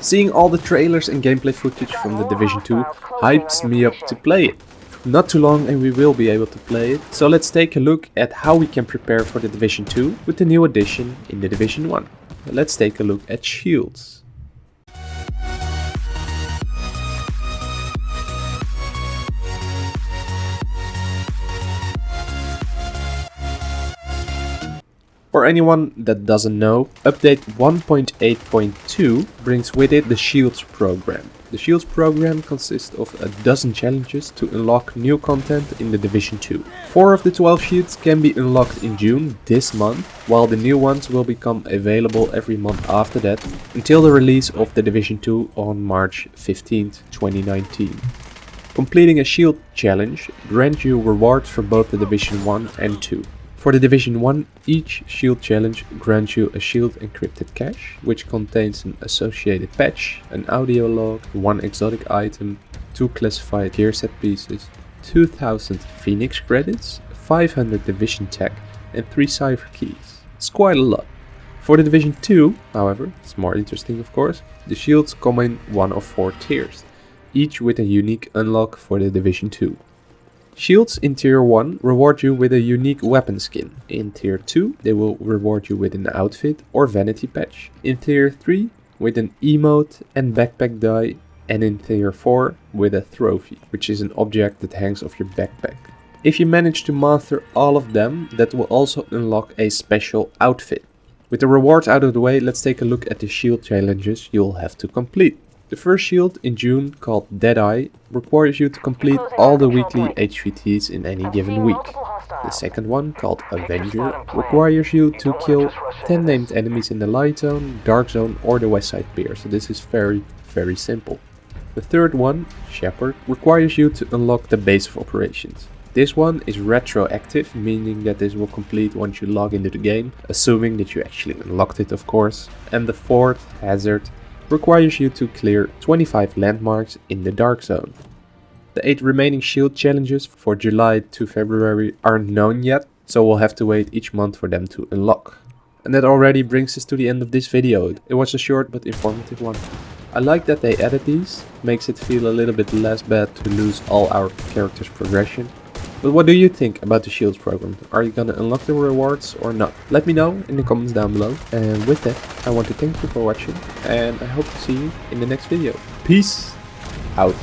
Seeing all the trailers and gameplay footage from The Division 2 hypes me up to play it. Not too long and we will be able to play it, so let's take a look at how we can prepare for The Division 2 with the new addition in The Division 1. Let's take a look at shields. For anyone that doesn't know, update 1.8.2 brings with it the Shields program. The Shields program consists of a dozen challenges to unlock new content in the Division 2. 4 of the 12 shields can be unlocked in June this month, while the new ones will become available every month after that, until the release of the Division 2 on March 15, 2019. Completing a shield challenge grants you rewards for both the Division 1 and 2. For the Division 1, each shield challenge grants you a shield encrypted cache, which contains an associated patch, an audio log, one exotic item, two classified gear set pieces, 2000 Phoenix credits, 500 Division tech, and 3 cipher keys. It's quite a lot. For the Division 2, however, it's more interesting of course, the shields come in one of four tiers, each with a unique unlock for the Division 2. Shields in tier 1 reward you with a unique weapon skin. In tier 2 they will reward you with an outfit or vanity patch. In tier 3 with an emote and backpack dye and in tier 4 with a trophy, which is an object that hangs off your backpack. If you manage to master all of them, that will also unlock a special outfit. With the rewards out of the way, let's take a look at the shield challenges you'll have to complete. The first shield in June, called Deadeye, requires you to complete all the weekly HVTs in any given week. The second one, called Avenger, requires you to kill 10 named enemies in the Light Zone, Dark Zone or the West Side Pier, so this is very, very simple. The third one, Shepherd, requires you to unlock the base of operations. This one is retroactive, meaning that this will complete once you log into the game, assuming that you actually unlocked it of course. And the fourth, Hazard, requires you to clear 25 landmarks in the Dark Zone. The 8 remaining shield challenges for July to February aren't known yet, so we'll have to wait each month for them to unlock. And that already brings us to the end of this video. It was a short but informative one. I like that they added these, makes it feel a little bit less bad to lose all our characters progression but what do you think about the Shields program? Are you gonna unlock the rewards or not? Let me know in the comments down below. And with that, I want to thank you for watching and I hope to see you in the next video. Peace out.